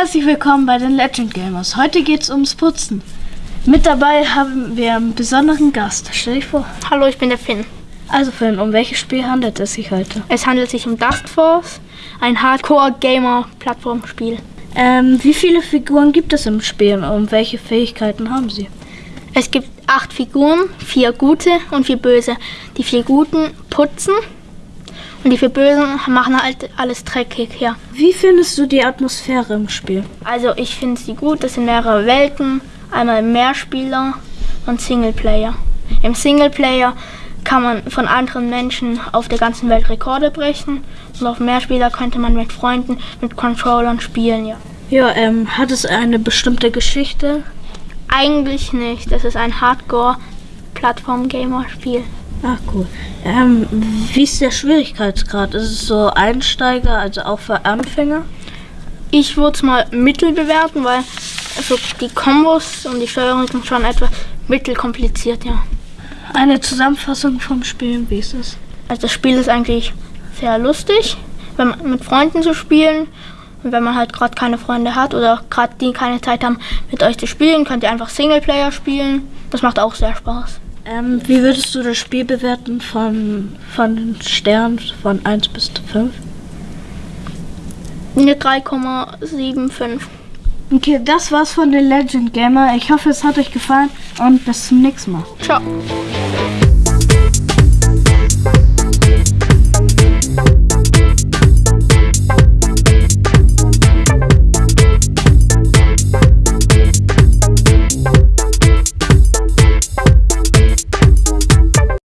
herzlich willkommen bei den Legend Gamers. Heute geht es ums Putzen. Mit dabei haben wir einen besonderen Gast. Stell dich vor. Hallo, ich bin der Finn. Also Finn, um welches Spiel handelt es sich heute? Es handelt sich um Dust Force, ein Hardcore-Gamer-Plattformspiel. Ähm, wie viele Figuren gibt es im Spiel und welche Fähigkeiten haben sie? Es gibt acht Figuren, vier gute und vier böse. Die vier guten putzen und die vier bösen machen halt alles dreckig, ja. Wie findest du die Atmosphäre im Spiel? Also ich finde sie gut, das sind mehrere Welten, einmal Mehrspieler und Singleplayer. Im Singleplayer kann man von anderen Menschen auf der ganzen Welt Rekorde brechen und auf Mehrspieler könnte man mit Freunden mit Controllern spielen, ja. Ja, ähm, hat es eine bestimmte Geschichte? Eigentlich nicht. Das ist ein Hardcore-Plattform-Gamer-Spiel. Ach cool. Ähm, wie ist der Schwierigkeitsgrad? Ist es so Einsteiger, also auch für Anfänger? Ich würde es mal mittel bewerten, weil also die Kombos und die Steuerung sind schon etwas mittelkompliziert, ja. Eine Zusammenfassung vom Spiel, wie ist es? Also das Spiel ist eigentlich sehr lustig, wenn man mit Freunden zu spielen. Und wenn man halt gerade keine Freunde hat oder gerade die keine Zeit haben, mit euch zu spielen, könnt ihr einfach Singleplayer spielen. Das macht auch sehr Spaß. Ähm, wie würdest du das Spiel bewerten von, von den Sternen von 1 bis 5? Eine 3,75. Okay, das war's von den Legend Gamer. Ich hoffe, es hat euch gefallen und bis zum nächsten Mal. Ciao.